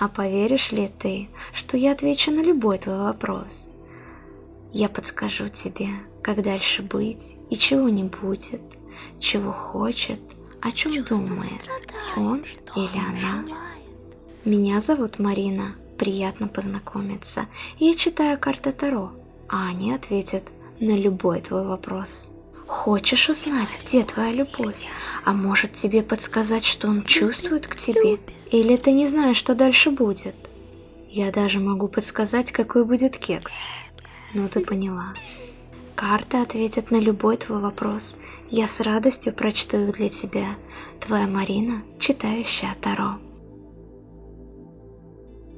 А поверишь ли ты, что я отвечу на любой твой вопрос? Я подскажу тебе, как дальше быть и чего не будет, чего хочет, о чем Чувством думает страдаем, он или она. желает. Меня зовут Марина, приятно познакомиться. Я читаю карты Таро, а они ответят на любой твой вопрос. Хочешь узнать, где твоя любовь? А может тебе подсказать, что он чувствует к тебе? Или ты не знаешь, что дальше будет? Я даже могу подсказать, какой будет кекс. Ну ты поняла. Карты ответят на любой твой вопрос. Я с радостью прочту их для тебя. Твоя Марина, читающая Таро.